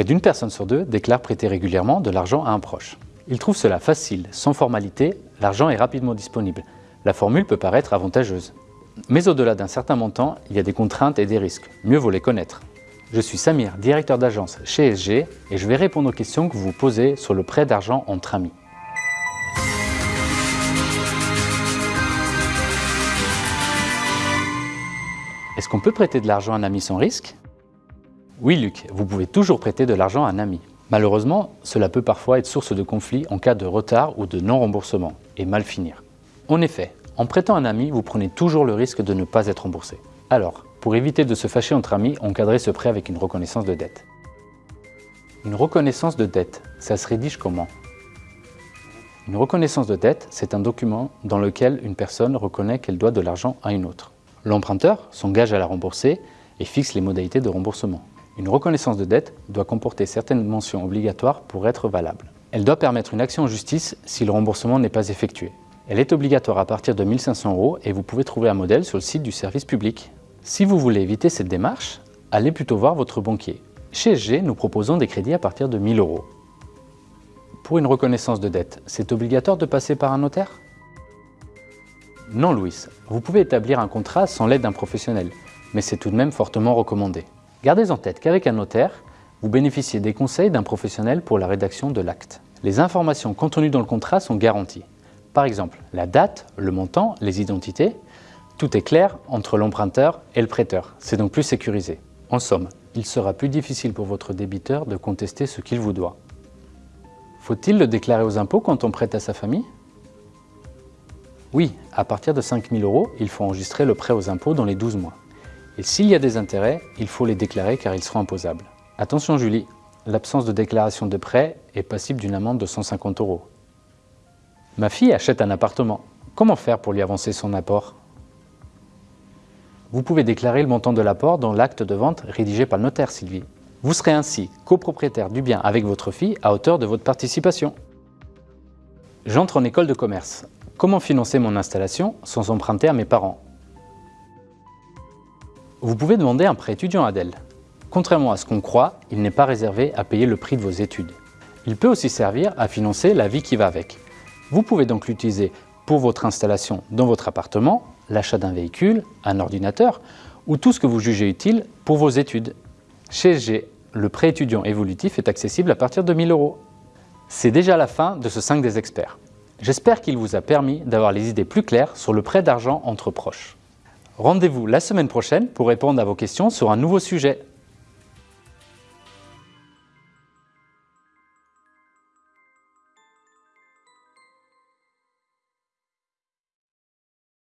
Près d'une personne sur deux déclare prêter régulièrement de l'argent à un proche. Il trouve cela facile, sans formalité, l'argent est rapidement disponible. La formule peut paraître avantageuse. Mais au-delà d'un certain montant, il y a des contraintes et des risques. Mieux vaut les connaître. Je suis Samir, directeur d'agence chez SG et je vais répondre aux questions que vous vous posez sur le prêt d'argent entre amis. Est-ce qu'on peut prêter de l'argent à un ami sans risque? Oui Luc, vous pouvez toujours prêter de l'argent à un ami. Malheureusement, cela peut parfois être source de conflit en cas de retard ou de non-remboursement et mal finir. En effet, en prêtant un ami, vous prenez toujours le risque de ne pas être remboursé. Alors, pour éviter de se fâcher entre amis, encadrez ce prêt avec une reconnaissance de dette. Une reconnaissance de dette, ça se rédige comment? Une reconnaissance de dette, c'est un document dans lequel une personne reconnaît qu'elle doit de l'argent à une autre. L'emprunteur s'engage à la rembourser et fixe les modalités de remboursement. Une reconnaissance de dette doit comporter certaines mentions obligatoires pour être valable. Elle doit permettre une action en justice si le remboursement n'est pas effectué. Elle est obligatoire à partir de 1500 euros et vous pouvez trouver un modèle sur le site du service public. Si vous voulez éviter cette démarche, allez plutôt voir votre banquier. Chez SG, nous proposons des crédits à partir de 1000 euros. Pour une reconnaissance de dette, c'est obligatoire de passer par un notaire? Non, Louis, vous pouvez établir un contrat sans l'aide d'un professionnel, mais c'est tout de même fortement recommandé. Gardez en tête qu'avec un notaire, vous bénéficiez des conseils d'un professionnel pour la rédaction de l'acte. Les informations contenues dans le contrat sont garanties. Par exemple, la date, le montant, les identités, tout est clair entre l'emprunteur et le prêteur. C'est donc plus sécurisé. En somme, il sera plus difficile pour votre débiteur de contester ce qu'il vous doit. Faut-il le déclarer aux impôts quand on prête à sa famille? Oui, à partir de 5 000 euros, il faut enregistrer le prêt aux impôts dans les 12 mois. Et s'il y a des intérêts, il faut les déclarer car ils seront imposables. Attention Julie, l'absence de déclaration de prêt est passible d'une amende de 150 euros. Ma fille achète un appartement. Comment faire pour lui avancer son apport? Vous pouvez déclarer le montant de l'apport dans l'acte de vente rédigé par le notaire Sylvie. Vous serez ainsi copropriétaire du bien avec votre fille à hauteur de votre participation. J'entre en école de commerce. Comment financer mon installation sans emprunter à mes parents? Vous pouvez demander un prêt étudiant Adèle. Contrairement à ce qu'on croit, il n'est pas réservé à payer le prix de vos études. Il peut aussi servir à financer la vie qui va avec. Vous pouvez donc l'utiliser pour votre installation dans votre appartement, l'achat d'un véhicule, un ordinateur ou tout ce que vous jugez utile pour vos études. Chez SG, le prêt étudiant évolutif est accessible à partir de 1000 euros. C'est déjà la fin de ce 5 des experts. J'espère qu'il vous a permis d'avoir les idées plus claires sur le prêt d'argent entre proches. Rendez-vous la semaine prochaine pour répondre à vos questions sur un nouveau sujet.